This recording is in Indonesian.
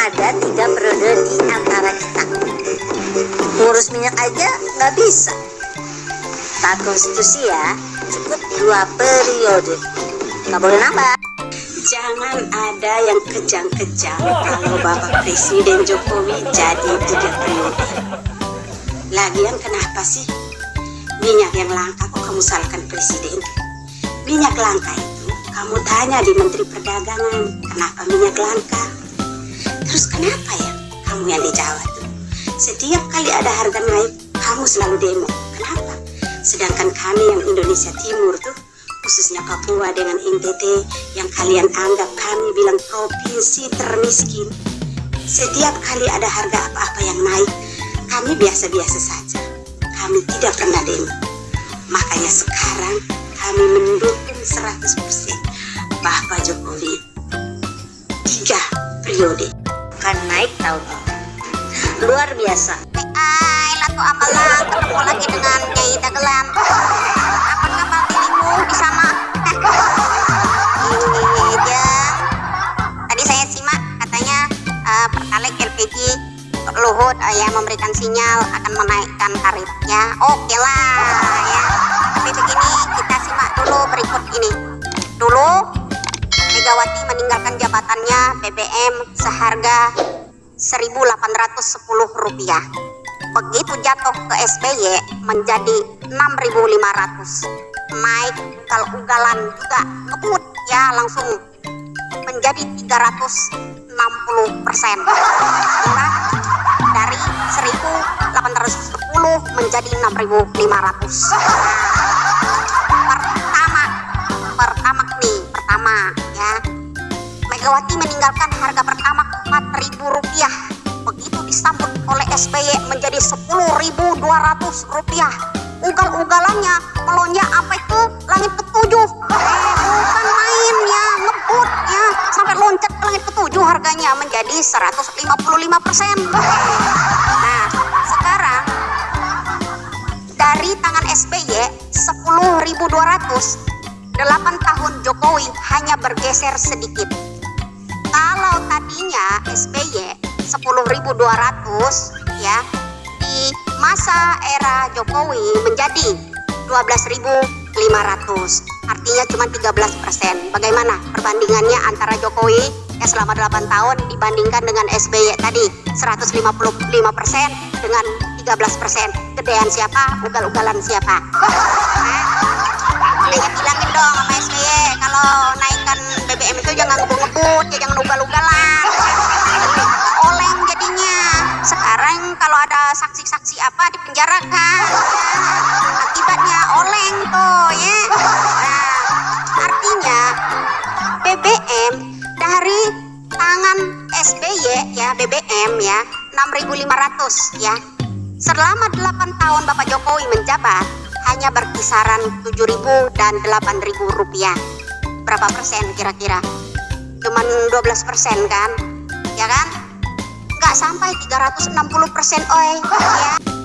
ada tiga periode di antara kita. Ngurus minyak aja nggak bisa. Tak konstitusi ya cukup dua periode. Nggak boleh nambah. Jangan ada yang kejang-kejang kalau Bapak Presiden Jokowi jadi tiga periode. Lagian kenapa sih? Minyak yang langka kok kamu salahkan presiden? Minyak langka itu kamu tanya di Menteri Perdagangan kenapa minyak langka? Terus kenapa ya kamu yang dijawab tuh? Setiap kali ada harga naik, kamu selalu demo. Kenapa? Sedangkan kami yang Indonesia Timur tuh, khususnya Papua dengan NTT yang kalian anggap kami bilang provinsi termiskin. Setiap kali ada harga apa-apa yang naik, kami biasa-biasa saja. Kami tidak pernah demo. Makanya sekarang kami mendukung 100% Bapak Jokowi. Tiga periode. Naik tahun ini. Luar biasa. Ay, lato amalang ketemu lagi dengan Nyai Dagelan. Apa kabar dirimu di sana? Aja. Tadi saya simak katanya eh, Pertalite LPG Luhut eh, ya memberikan sinyal akan menaikkan tarifnya. Oke lah ya. Tapi begini kita simak dulu berikut ini. Dulu Megawati meninggalkan jabatannya BBM seharga 1.810 rupiah. Begitu jatuh ke SBY menjadi 6.500. Naik ugal-ugalan juga ngebut ya langsung menjadi 360 persen. Dari 1.810 menjadi 6.500. Pertama, pertama nih, pertama ya. Megawati meninggalkan harga pertama Rp4.000 rupiah. Begitu disambut oleh SBY menjadi Rp10.200 rupiah. Ugal-ugalannya melonjak apa itu langit ketujuh. Eh, bukan main ya, ngebut ya. Sampai loncat ke langit ketujuh harganya menjadi 155 persen. Nah, sekarang dari tangan SBY 10.200 8 tahun Jokowi hanya bergeser sedikit kalau tadinya SBY 10.200 ya di masa era Jokowi menjadi 12.500 artinya cuma 13 persen. Bagaimana perbandingannya antara Jokowi ya selama 8 tahun dibandingkan dengan SBY tadi? 155 persen dengan 13 persen. Gedean siapa? Ugal-ugalan siapa? Nanya bilangin dong sama SBY kalau naikkan BBM itu jangan ngebut-ngebut ya jangan ugal-ugalan sekarang kalau ada saksi-saksi apa dipenjarakan akibatnya oleng tuh ya. Nah, artinya BBM dari tangan SBY ya BBM ya 6.500 ya. Selama 8 tahun Bapak Jokowi menjabat hanya berkisaran 7.000 dan 8.000 rupiah. Berapa persen kira-kira? Cuman 12 persen kan? Ya kan nggak sampai 360 persen oi. Ya